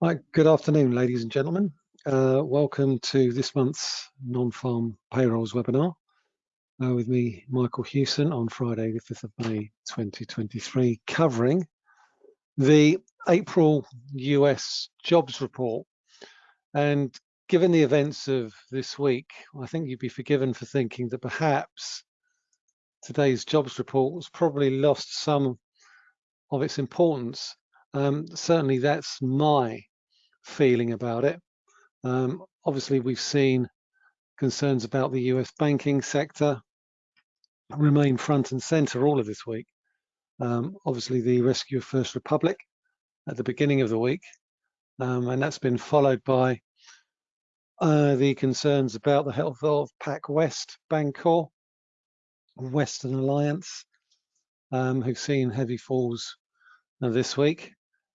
Hi, good afternoon, ladies and gentlemen. Uh, welcome to this month's non-farm payrolls webinar uh, with me, Michael Hewson, on Friday, the 5th of May, 2023, covering the April US jobs report. And given the events of this week, I think you'd be forgiven for thinking that perhaps today's jobs report was probably lost some of its importance. Um, certainly that's my feeling about it. Um, obviously, we've seen concerns about the US banking sector remain front and center all of this week. Um, obviously, the rescue of First Republic at the beginning of the week, um, and that's been followed by uh, the concerns about the health of PacWest Bancorp, Western Alliance, um, who've seen heavy falls uh, this week.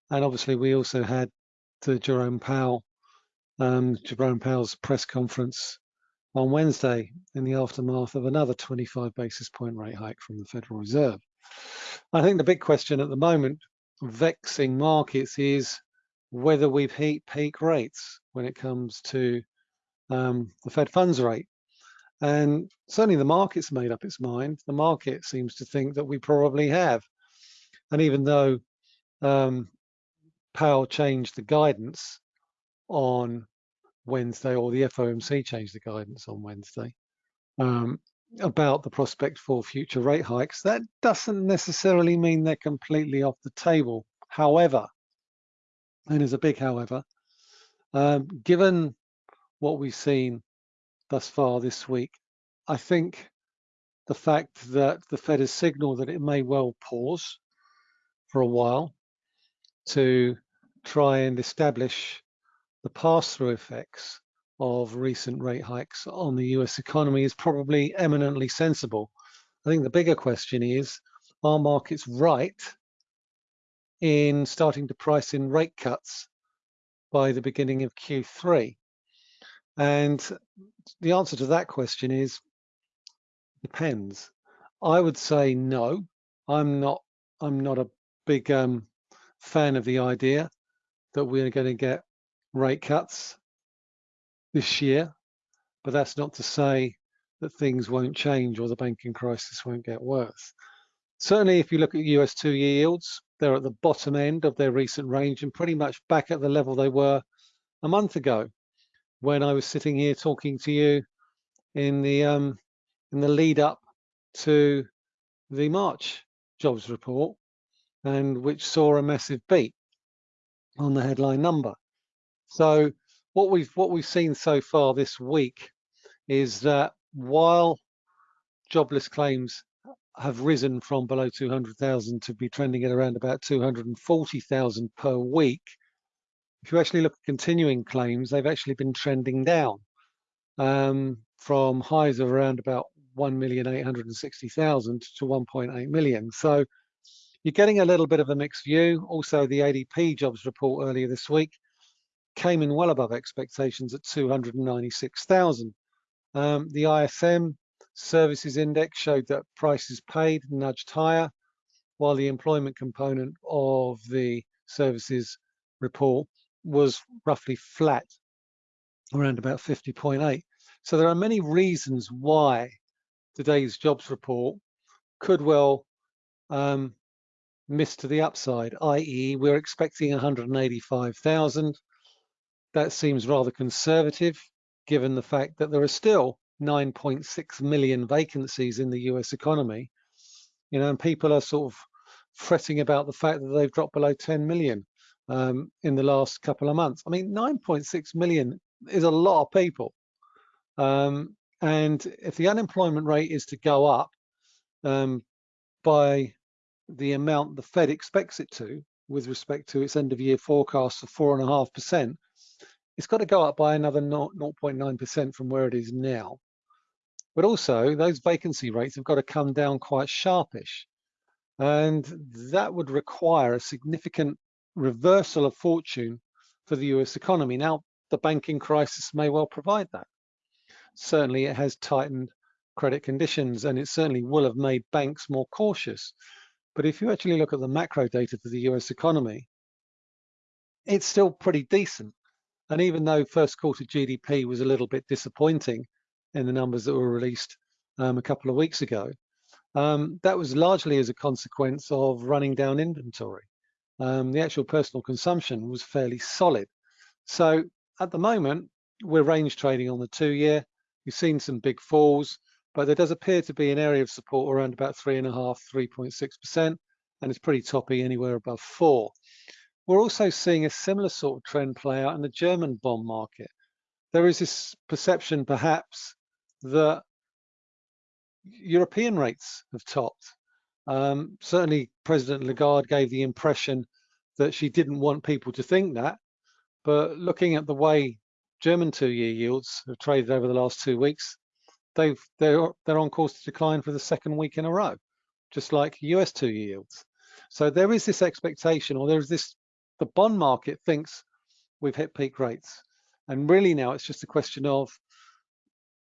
And obviously, we also had to Jerome Powell, um, Jerome Powell's press conference on Wednesday in the aftermath of another 25 basis point rate hike from the Federal Reserve. I think the big question at the moment, vexing markets, is whether we've hit peak rates when it comes to um, the Fed funds rate. And certainly the market's made up its mind. The market seems to think that we probably have. And even though um, Powell changed the guidance on Wednesday, or the FOMC changed the guidance on Wednesday um, about the prospect for future rate hikes. That doesn't necessarily mean they're completely off the table. However, and there's a big however, um, given what we've seen thus far this week, I think the fact that the Fed has signaled that it may well pause for a while to try and establish the pass-through effects of recent rate hikes on the US economy is probably eminently sensible. I think the bigger question is, are markets right in starting to price in rate cuts by the beginning of Q3? And the answer to that question is, depends. I would say no. I'm not. I'm not a big um, fan of the idea that we're going to get rate cuts this year, but that's not to say that things won't change or the banking crisis won't get worse. Certainly, if you look at US two year yields, they're at the bottom end of their recent range and pretty much back at the level they were a month ago when I was sitting here talking to you in the um, in the lead up to the March jobs report and which saw a massive beat on the headline number. So what we've what we've seen so far this week is that while jobless claims have risen from below 200,000 to be trending at around about 240,000 per week, if you actually look at continuing claims, they've actually been trending down um, from highs of around about 1,860,000 to 1.8 million. So you're getting a little bit of a mixed view. Also, the ADP jobs report earlier this week came in well above expectations at 296,000. Um, the ISM services index showed that prices paid nudged higher, while the employment component of the services report was roughly flat, around about 50.8. So there are many reasons why today's jobs report could well um, miss to the upside, i.e. we're expecting 185,000. That seems rather conservative given the fact that there are still 9.6 million vacancies in the US economy. You know, and people are sort of fretting about the fact that they've dropped below 10 million um, in the last couple of months. I mean, 9.6 million is a lot of people. Um, and if the unemployment rate is to go up um, by the amount the Fed expects it to with respect to its end of year forecast of four and a half percent, it's got to go up by another 0.9% from where it is now. But also those vacancy rates have got to come down quite sharpish. And that would require a significant reversal of fortune for the US economy. Now, the banking crisis may well provide that. Certainly it has tightened credit conditions and it certainly will have made banks more cautious. But if you actually look at the macro data for the US economy, it's still pretty decent. And even though first quarter GDP was a little bit disappointing in the numbers that were released um, a couple of weeks ago, um, that was largely as a consequence of running down inventory. Um, the actual personal consumption was fairly solid. So at the moment, we're range trading on the two year. We've seen some big falls, but there does appear to be an area of support around about three and a half, 3.6%, and it's pretty toppy anywhere above four. We're also seeing a similar sort of trend play out in the German bond market. There is this perception perhaps that European rates have topped. Um, certainly President Lagarde gave the impression that she didn't want people to think that, but looking at the way German two-year yields have traded over the last two weeks, they've they're they're on course to decline for the second week in a row, just like US two-year yields. So there is this expectation, or there is this the bond market thinks we've hit peak rates, and really now it's just a question of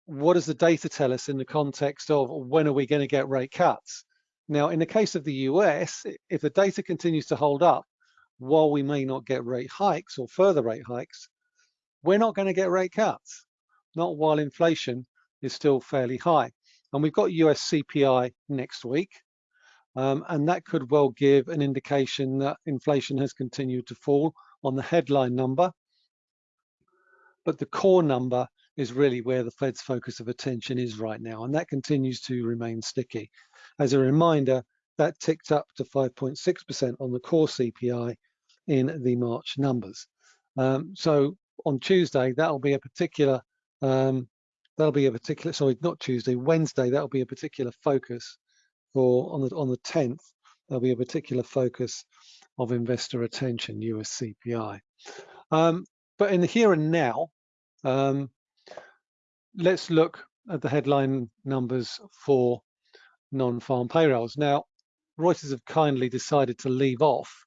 what does the data tell us in the context of when are we going to get rate cuts? Now, in the case of the US, if the data continues to hold up, while we may not get rate hikes or further rate hikes, we're not going to get rate cuts, not while inflation is still fairly high. And we've got US CPI next week, um, and that could well give an indication that inflation has continued to fall on the headline number. But the core number is really where the Fed's focus of attention is right now, and that continues to remain sticky. As a reminder, that ticked up to 5.6% on the core CPI in the March numbers. Um, so on Tuesday, that'll be a particular, um, that'll be a particular, sorry, not Tuesday, Wednesday, that'll be a particular focus for, on the, on the 10th, there'll be a particular focus of investor attention, US CPI. Um, but in the here and now, um, let's look at the headline numbers for non-farm payrolls. Now, Reuters have kindly decided to leave off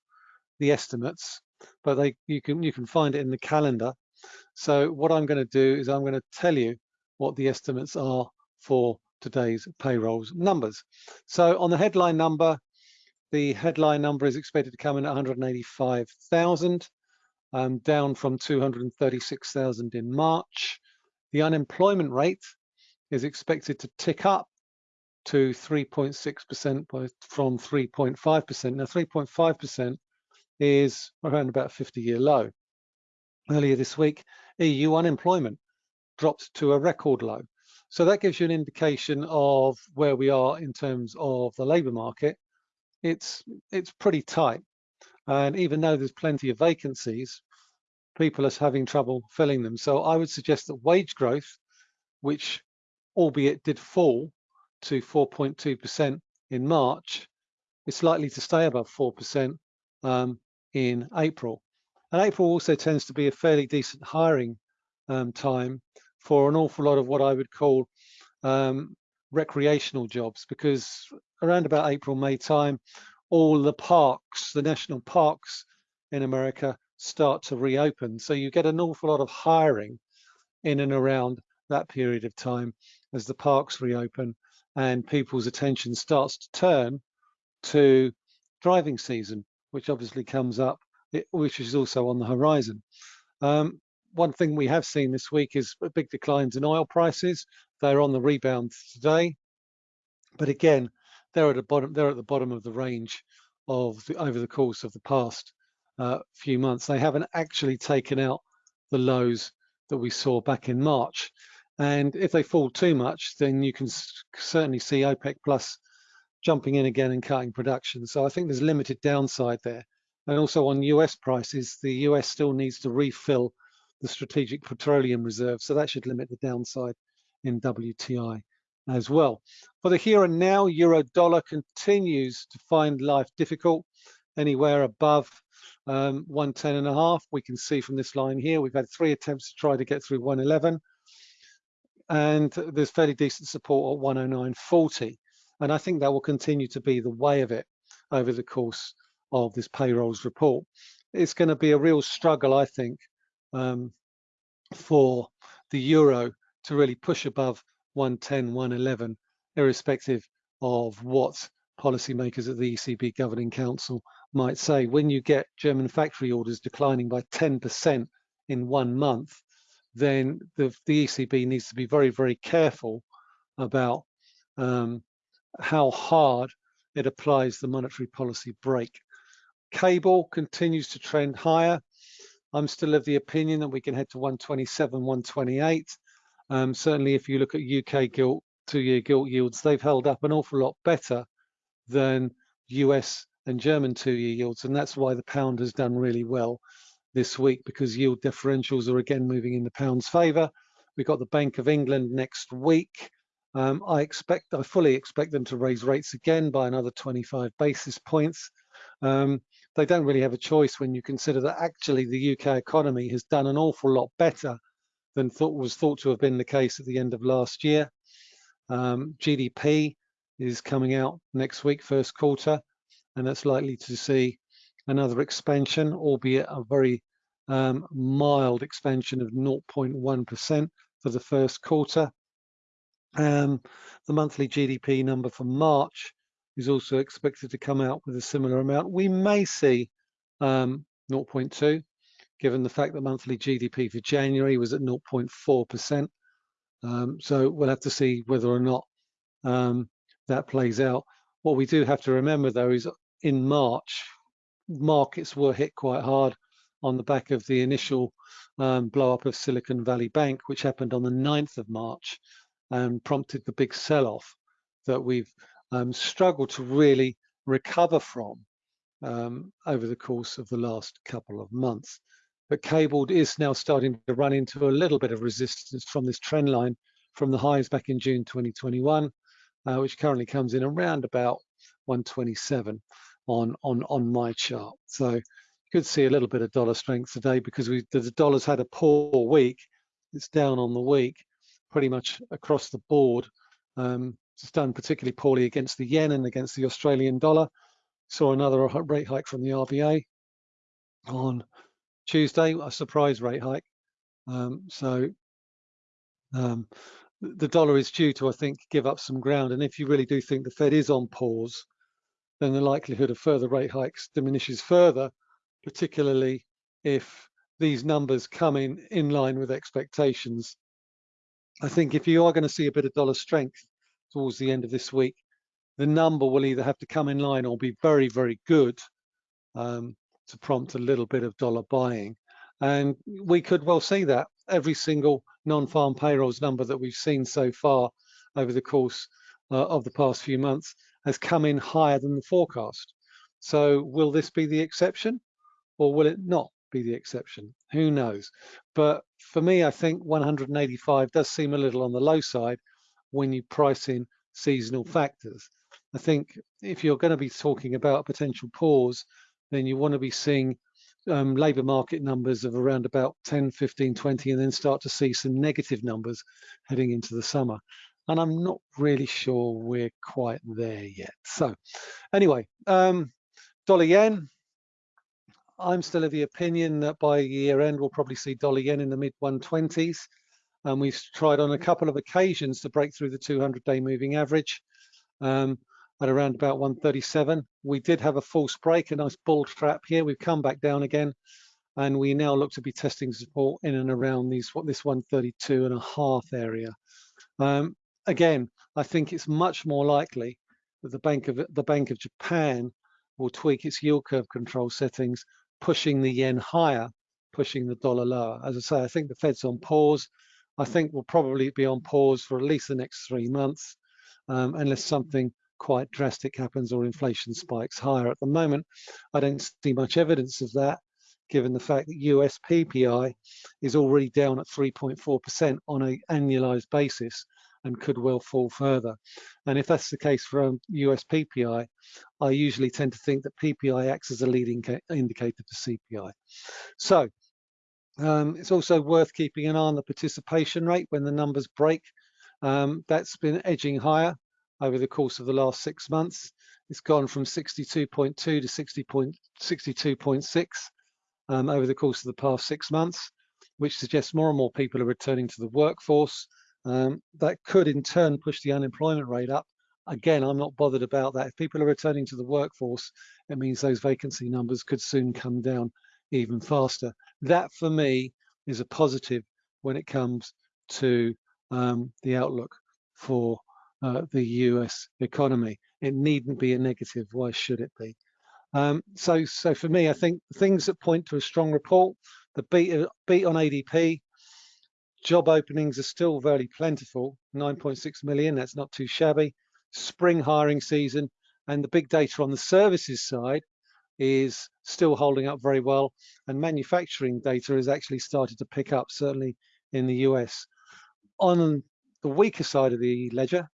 the estimates, but they you can you can find it in the calendar so what I'm going to do is I'm going to tell you what the estimates are for today's payrolls numbers. So on the headline number, the headline number is expected to come in at 185,000, um, down from 236,000 in March. The unemployment rate is expected to tick up to 3.6% from 3.5%. Now 3.5% is around about 50 year low. Earlier this week, EU unemployment dropped to a record low. So that gives you an indication of where we are in terms of the labour market. It's, it's pretty tight. And even though there's plenty of vacancies, people are having trouble filling them. So I would suggest that wage growth, which albeit did fall to 4.2% in March, is likely to stay above 4% um, in April. And April also tends to be a fairly decent hiring um, time for an awful lot of what I would call um, recreational jobs because around about April, May time, all the parks, the national parks in America start to reopen. So you get an awful lot of hiring in and around that period of time as the parks reopen and people's attention starts to turn to driving season, which obviously comes up which is also on the horizon. Um, one thing we have seen this week is big declines in oil prices. They're on the rebound today, but again, they're at the bottom. They're at the bottom of the range of the, over the course of the past uh, few months. They haven't actually taken out the lows that we saw back in March. And if they fall too much, then you can certainly see OPEC Plus jumping in again and cutting production. So I think there's limited downside there. And also on US prices, the US still needs to refill the strategic petroleum reserve. So that should limit the downside in WTI as well. For the here and now, euro dollar continues to find life difficult anywhere above um, 110 and a half. We can see from this line here, we've had three attempts to try to get through 111 and there's fairly decent support at 109.40. And I think that will continue to be the way of it over the course of this payrolls report. It's going to be a real struggle, I think, um, for the euro to really push above 110, 111, irrespective of what policymakers at the ECB Governing Council might say, when you get German factory orders declining by 10% in one month, then the, the ECB needs to be very, very careful about um, how hard it applies the monetary policy brake. Cable continues to trend higher. I'm still of the opinion that we can head to 127, 128. Um, certainly, if you look at UK gilt, two-year gilt yields, they've held up an awful lot better than US and German two-year yields, and that's why the pound has done really well this week because yield differentials are again moving in the pound's favour. We've got the Bank of England next week. Um, I expect, I fully expect them to raise rates again by another 25 basis points. Um, they don't really have a choice when you consider that actually the UK economy has done an awful lot better than thought was thought to have been the case at the end of last year. Um, GDP is coming out next week, first quarter, and that's likely to see another expansion, albeit a very um, mild expansion of 0.1% for the first quarter. Um, the monthly GDP number for March is also expected to come out with a similar amount. We may see um, 0.2, given the fact that monthly GDP for January was at 0.4%. Um, so we'll have to see whether or not um, that plays out. What we do have to remember, though, is in March, markets were hit quite hard on the back of the initial um, blow up of Silicon Valley Bank, which happened on the 9th of March and prompted the big sell off that we've um, struggled to really recover from um, over the course of the last couple of months. But cabled is now starting to run into a little bit of resistance from this trend line from the highs back in June 2021, uh, which currently comes in around about 127 on on on my chart. So you could see a little bit of dollar strength today because we the dollar's had a poor week. It's down on the week, pretty much across the board. Um, it's done particularly poorly against the yen and against the Australian dollar. Saw another rate hike from the RBA on Tuesday, a surprise rate hike. Um, so um, the dollar is due to, I think, give up some ground. And if you really do think the Fed is on pause, then the likelihood of further rate hikes diminishes further, particularly if these numbers come in in line with expectations. I think if you are going to see a bit of dollar strength towards the end of this week, the number will either have to come in line or be very, very good um, to prompt a little bit of dollar buying. And we could well see that every single non-farm payrolls number that we've seen so far over the course uh, of the past few months has come in higher than the forecast. So will this be the exception or will it not be the exception? Who knows? But for me, I think 185 does seem a little on the low side when you price in seasonal factors. I think if you're going to be talking about a potential pause, then you want to be seeing um, labour market numbers of around about 10, 15, 20, and then start to see some negative numbers heading into the summer and I'm not really sure we're quite there yet. So anyway, um, dollar yen, I'm still of the opinion that by year end, we'll probably see dollar yen in the mid 120s. And we've tried on a couple of occasions to break through the 200 day moving average um, at around about 137. We did have a false break, a nice bull trap here. We've come back down again and we now look to be testing support in and around these what this 132 and a half area. Um, again, I think it's much more likely that the Bank of the Bank of Japan will tweak its yield curve control settings, pushing the yen higher, pushing the dollar lower. As I say, I think the Fed's on pause. I think we'll probably be on pause for at least the next three months, um, unless something quite drastic happens or inflation spikes higher. At the moment, I don't see much evidence of that, given the fact that US PPI is already down at 3.4% on an annualized basis and could well fall further. And if that's the case for um, US PPI, I usually tend to think that PPI acts as a leading indicator for CPI. So um, it's also worth keeping an eye on the participation rate when the numbers break. Um, that's been edging higher over the course of the last six months. It's gone from 62.2 to 60.62.6 um, over the course of the past six months, which suggests more and more people are returning to the workforce um, that could in turn push the unemployment rate up again, I'm not bothered about that. If people are returning to the workforce, it means those vacancy numbers could soon come down even faster. That for me is a positive when it comes to um, the outlook for uh, the US economy. It needn't be a negative. Why should it be? Um, so, so for me, I think things that point to a strong report, the beat, uh, beat on ADP, job openings are still very plentiful, 9.6 million, that's not too shabby. Spring hiring season and the big data on the services side is still holding up very well and manufacturing data has actually started to pick up, certainly in the US. On the weaker side of the ledger,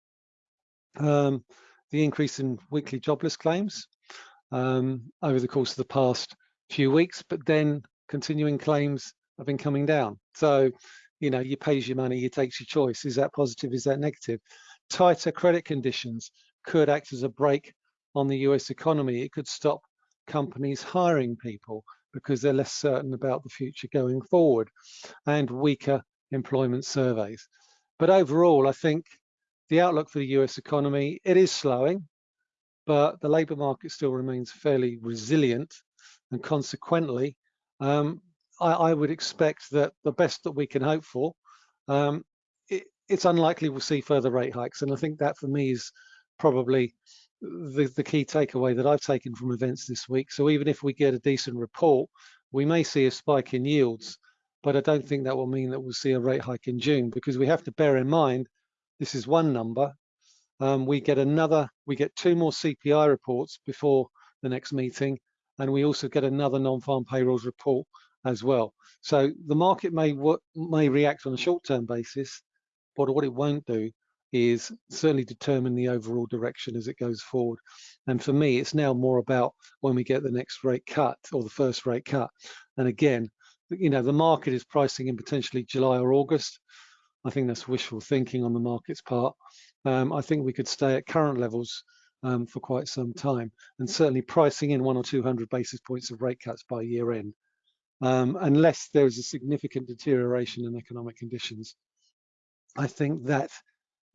um, the increase in weekly jobless claims um, over the course of the past few weeks, but then continuing claims have been coming down. So, you know, you pays your money, you takes your choice. Is that positive? Is that negative? Tighter credit conditions could act as a brake on the US economy. It could stop companies hiring people because they're less certain about the future going forward and weaker employment surveys. But overall, I think the outlook for the US economy, it is slowing, but the labour market still remains fairly resilient and consequently, um, I, I, would expect that the best that we can hope for, um, it, it's unlikely we'll see further rate hikes. And I think that for me is probably the, the key takeaway that I've taken from events this week. So even if we get a decent report, we may see a spike in yields, but I don't think that will mean that we'll see a rate hike in June because we have to bear in mind this is one number. Um, we get another, we get two more CPI reports before the next meeting, and we also get another non-farm payrolls report as well. So the market may may react on a short-term basis, but what it won't do is certainly determine the overall direction as it goes forward. And for me, it's now more about when we get the next rate cut or the first rate cut. And again, you know, the market is pricing in potentially July or August. I think that's wishful thinking on the market's part. Um, I think we could stay at current levels um, for quite some time, and certainly pricing in one or 200 basis points of rate cuts by year end, um, unless there is a significant deterioration in economic conditions. I think that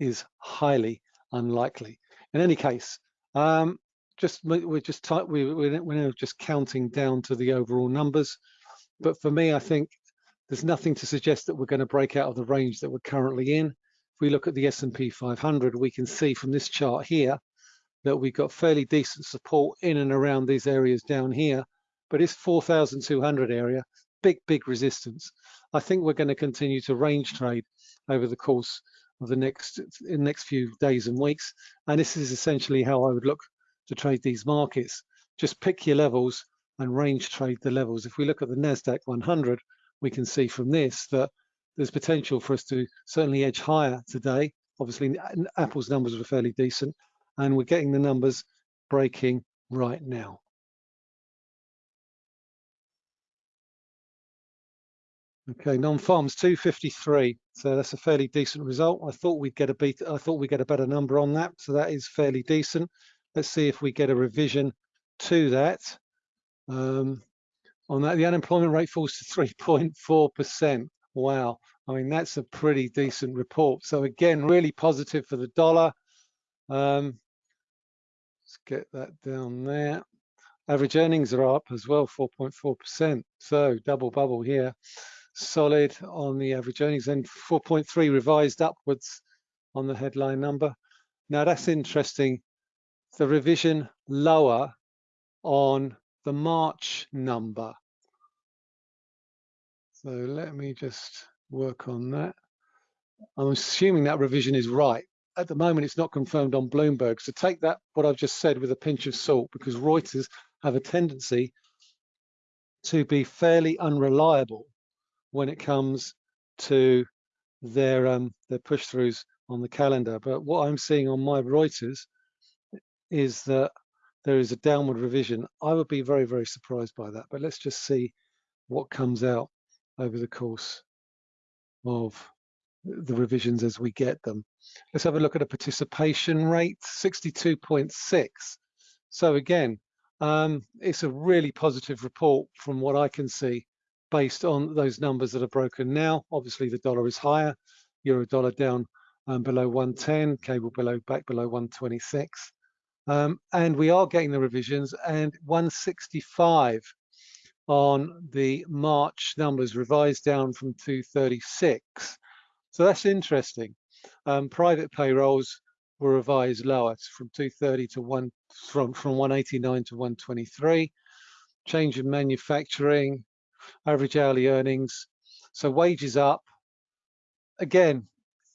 is highly unlikely. In any case, um, just we're just type we, we're now just counting down to the overall numbers. But for me, I think there's nothing to suggest that we're going to break out of the range that we're currently in. If we look at the S&P 500, we can see from this chart here that we've got fairly decent support in and around these areas down here, but it's 4,200 area, big, big resistance. I think we're going to continue to range trade over the course the next in the next few days and weeks. And this is essentially how I would look to trade these markets. Just pick your levels and range trade the levels. If we look at the NASDAQ 100, we can see from this that there's potential for us to certainly edge higher today. Obviously, Apple's numbers were fairly decent, and we're getting the numbers breaking right now. Okay, non-farms 253. So that's a fairly decent result. I thought we'd get a beat. I thought we'd get a better number on that. So that is fairly decent. Let's see if we get a revision to that. Um, on that, the unemployment rate falls to 3.4%. Wow. I mean, that's a pretty decent report. So again, really positive for the dollar. Um, let's get that down there. Average earnings are up as well, 4.4%. So double bubble here solid on the average earnings and 4.3 revised upwards on the headline number. Now that's interesting. The revision lower on the March number. So let me just work on that. I'm assuming that revision is right. At the moment, it's not confirmed on Bloomberg. So take that, what I've just said, with a pinch of salt, because Reuters have a tendency to be fairly unreliable when it comes to their um, their push throughs on the calendar. But what I'm seeing on my Reuters is that there is a downward revision. I would be very, very surprised by that. But let's just see what comes out over the course of the revisions as we get them. Let's have a look at a participation rate, 62.6. So again, um, it's a really positive report from what I can see based on those numbers that are broken now. Obviously, the dollar is higher, euro dollar down um, below 110, cable below back below 126. Um, and we are getting the revisions and 165 on the March numbers revised down from 236. So that's interesting. Um, private payrolls were revised lower from 230 to one from from 189 to 123. Change in manufacturing, average hourly earnings. So wages up. Again,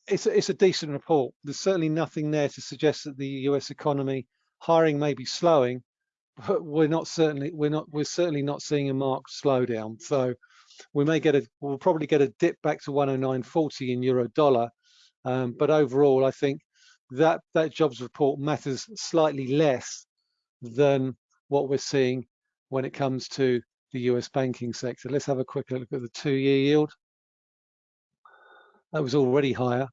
it's a, it's a decent report. There's certainly nothing there to suggest that the U.S. economy hiring may be slowing, but we're not certainly we're not we're certainly not seeing a marked slowdown. So we may get a we'll probably get a dip back to 109.40 in euro dollar, um, but overall I think that that jobs report matters slightly less than what we're seeing when it comes to the US banking sector. Let's have a quick look at the two-year yield. That was already higher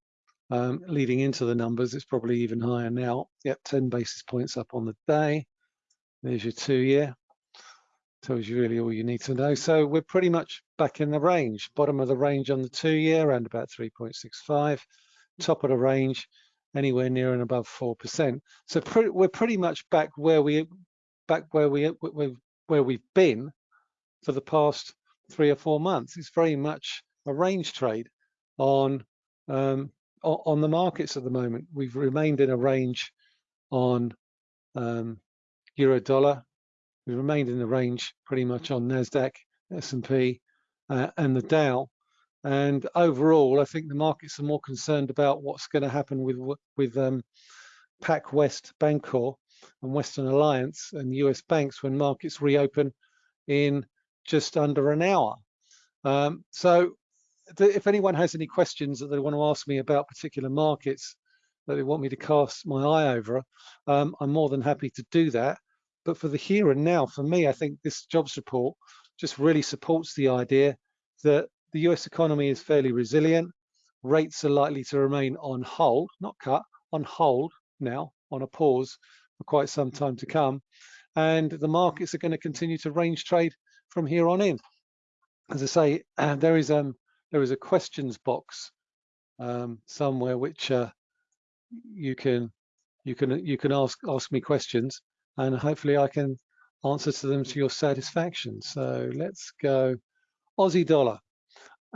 um, leading into the numbers. It's probably even higher now. Yep, 10 basis points up on the day. There's your two-year. Tells you really all you need to know. So we're pretty much back in the range. Bottom of the range on the two-year, around about 3.65. Top of the range, anywhere near and above 4%. So pre we're pretty much back where we back where we where we've been for the past three or four months. It's very much a range trade on um, on the markets at the moment. We've remained in a range on um, euro dollar. We've remained in the range pretty much on Nasdaq, S&P, uh, and the Dow. And overall, I think the markets are more concerned about what's going to happen with with um, PacWest Bancorp and Western Alliance and US banks when markets reopen in just under an hour. Um, so if anyone has any questions that they want to ask me about particular markets that they want me to cast my eye over, um, I'm more than happy to do that. But for the here and now, for me, I think this jobs report just really supports the idea that the US economy is fairly resilient. Rates are likely to remain on hold, not cut, on hold now, on a pause for quite some time to come. And the markets are going to continue to range trade from here on in. As I say, there is um, there is a questions box um, somewhere which uh, you can you can you can ask ask me questions and hopefully I can answer to them to your satisfaction. So let's go Aussie dollar.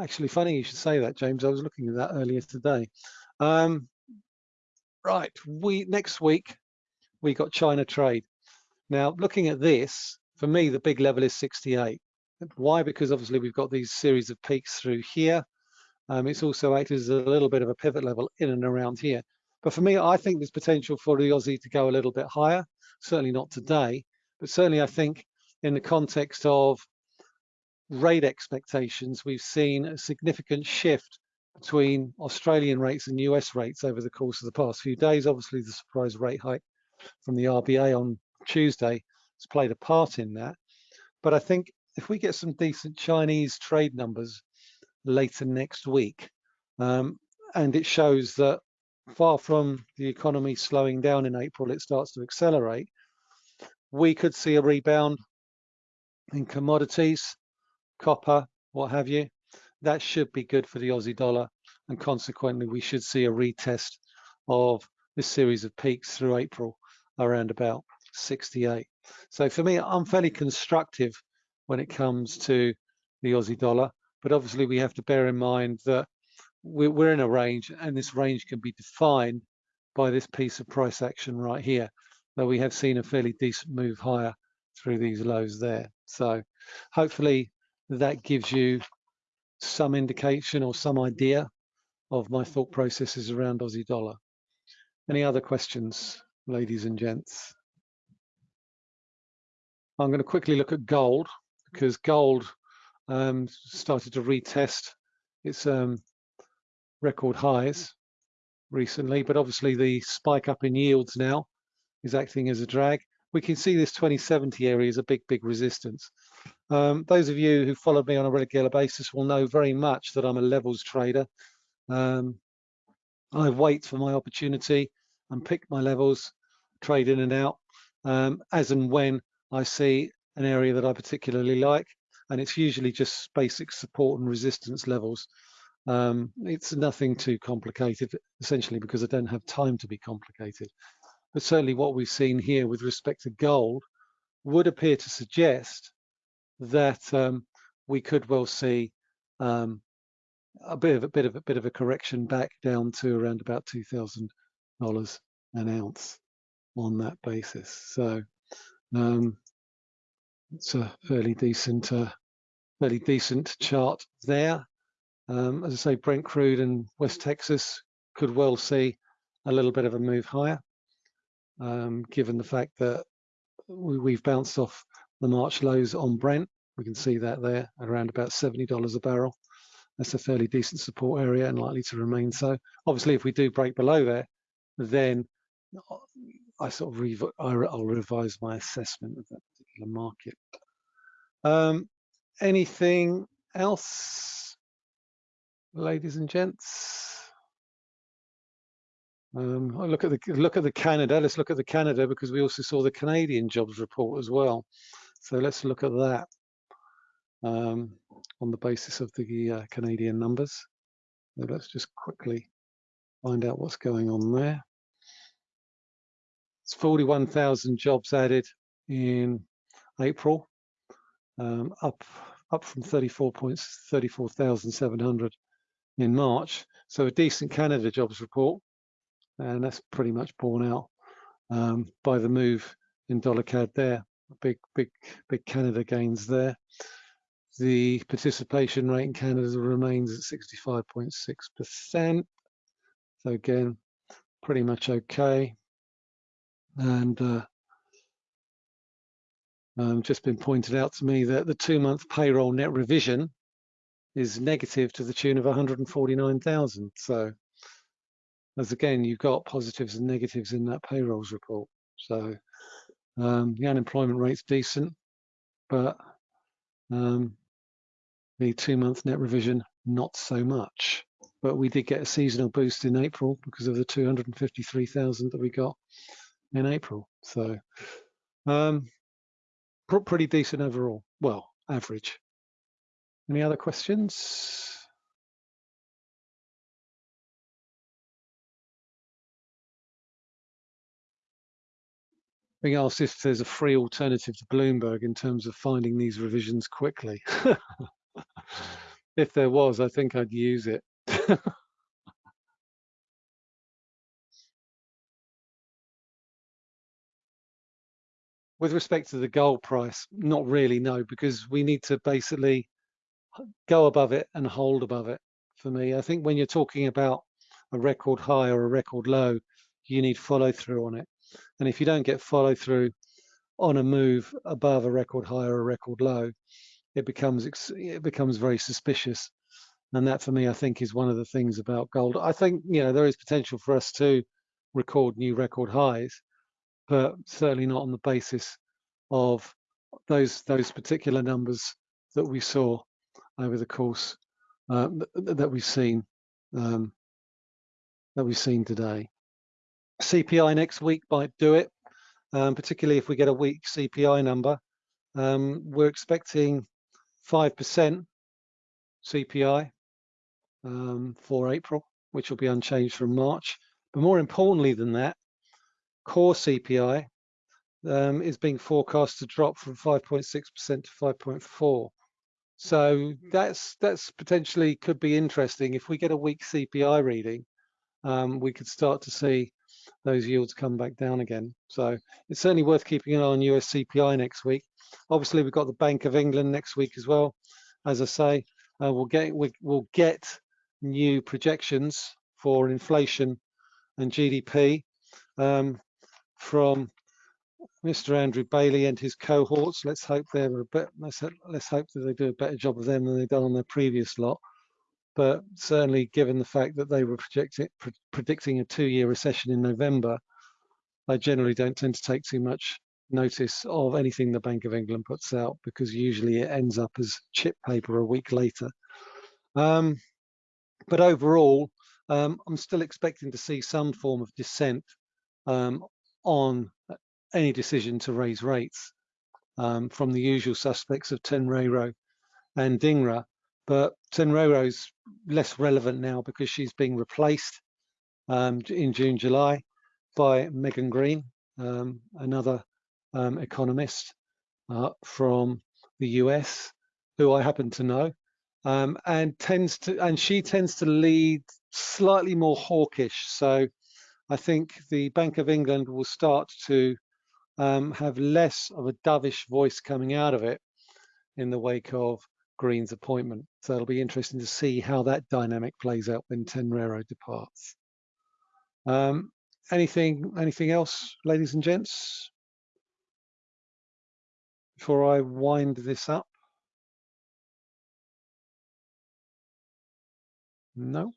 Actually, funny you should say that, James. I was looking at that earlier today. Um, right, we next week we got China trade. Now, looking at this, for me, the big level is 68. Why? Because obviously we've got these series of peaks through here. Um, it's also acted as a little bit of a pivot level in and around here. But for me, I think there's potential for the Aussie to go a little bit higher. Certainly not today, but certainly I think in the context of rate expectations, we've seen a significant shift between Australian rates and US rates over the course of the past few days. Obviously, the surprise rate hike from the RBA on Tuesday has played a part in that. But I think if we get some decent Chinese trade numbers later next week, um, and it shows that far from the economy slowing down in April, it starts to accelerate, we could see a rebound in commodities, copper, what have you. That should be good for the Aussie dollar, and consequently, we should see a retest of this series of peaks through April around about 68. So for me, I'm fairly constructive when it comes to the Aussie dollar. But obviously we have to bear in mind that we're in a range and this range can be defined by this piece of price action right here, though we have seen a fairly decent move higher through these lows there. So hopefully that gives you some indication or some idea of my thought processes around Aussie dollar. Any other questions, ladies and gents? I'm going to quickly look at gold because gold um, started to retest its um, record highs recently, but obviously the spike up in yields now is acting as a drag. We can see this 2070 area is a big, big resistance. Um, those of you who followed me on a regular basis will know very much that I'm a levels trader. Um, I wait for my opportunity and pick my levels, trade in and out, um, as and when I see an area that I particularly like, and it's usually just basic support and resistance levels Um, it's nothing too complicated, essentially because I don't have time to be complicated. But certainly what we've seen here with respect to gold would appear to suggest that um, we could well see um, a bit of a bit of a bit of a correction back down to around about two thousand dollars an ounce on that basis. So um, it's a fairly decent, uh, fairly decent chart there. Um, as I say, Brent crude and West Texas could well see a little bit of a move higher, um, given the fact that we, have bounced off the March lows on Brent. We can see that there at around about $70 a barrel. That's a fairly decent support area and likely to remain so. Obviously, if we do break below there, then I sort of rev I'll revise my assessment of that particular market. Um, anything else, ladies and gents? Um, I look at the look at the Canada. Let's look at the Canada because we also saw the Canadian jobs report as well. So let's look at that um, on the basis of the uh, Canadian numbers. So let's just quickly find out what's going on there. It's 41,000 jobs added in April, um, up up from 34,700 in March. So a decent Canada jobs report, and that's pretty much borne out um, by the move in dollar CAD there. Big, big, big Canada gains there. The participation rate in Canada remains at 65.6%. So again, pretty much okay and uh, um, just been pointed out to me that the two-month payroll net revision is negative to the tune of 149,000. So, as again, you've got positives and negatives in that payrolls report. So, um, the unemployment rate's decent, but um, the two-month net revision not so much. But we did get a seasonal boost in April because of the 253,000 that we got in April. So um, pretty decent overall. Well, average. Any other questions? Being asked if there's a free alternative to Bloomberg in terms of finding these revisions quickly. if there was, I think I'd use it. with respect to the gold price, not really, no, because we need to basically go above it and hold above it. For me, I think when you're talking about a record high or a record low, you need follow through on it. And if you don't get follow through on a move above a record high or a record low, it becomes it becomes very suspicious. And that for me, I think is one of the things about gold. I think, you know, there is potential for us to record new record highs, but certainly not on the basis of those those particular numbers that we saw over the course uh, that we've seen um, that we've seen today. CPI next week might do it, um, particularly if we get a weak CPI number. Um, we're expecting 5% CPI um, for April, which will be unchanged from March. But more importantly than that, core CPI um, is being forecast to drop from 5.6% to 5.4. So that's that's potentially could be interesting. If we get a weak CPI reading, um, we could start to see those yields come back down again. So it's certainly worth keeping an eye on US CPI next week. Obviously, we've got the Bank of England next week as well. As I say, uh, we'll get we, will get new projections for inflation and GDP. Um, from Mr. Andrew Bailey and his cohorts. Let's hope they're a bit. Let's, let's hope that they do a better job of them than they've done on their previous lot. But certainly, given the fact that they were projecting, pre predicting a two-year recession in November, I generally don't tend to take too much notice of anything the Bank of England puts out because usually it ends up as chip paper a week later. Um, but overall, um, I'm still expecting to see some form of dissent um, on any decision to raise rates um, from the usual suspects of Tenreyro and Dhingra. but Tenreyro's less relevant now because she's being replaced um, in June, July by Megan Greene, um, another um, economist uh, from the US, who I happen to know, um, and tends to and she tends to lead slightly more hawkish. So I think the Bank of England will start to um, have less of a dovish voice coming out of it in the wake of Greene's appointment. So it'll be interesting to see how that dynamic plays out when Tenreyro departs. Um, anything, anything else, ladies and gents? Before I wind this up. No.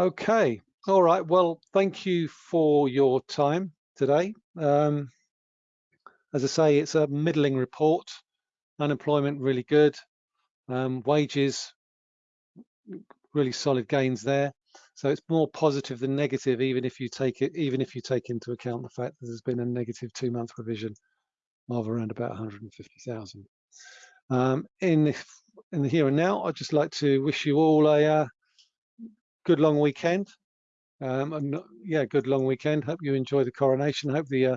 Okay. All right. Well, thank you for your time today. Um, as I say, it's a middling report. Unemployment really good. Um, wages really solid gains there. So it's more positive than negative, even if you take it, even if you take into account the fact that there's been a negative two-month revision of around about 150,000. Um, in the, in the here and now, I'd just like to wish you all a uh, good long weekend. Um, and yeah, good long weekend. Hope you enjoy the coronation. Hope the uh,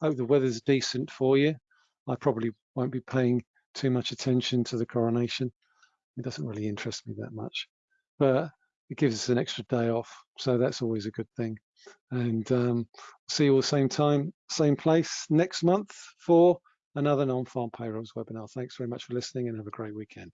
hope the weather's decent for you. I probably won't be paying too much attention to the coronation. It doesn't really interest me that much, but it gives us an extra day off, so that's always a good thing. And um, see you all same time, same place next month for another non-farm payrolls webinar. Thanks very much for listening and have a great weekend.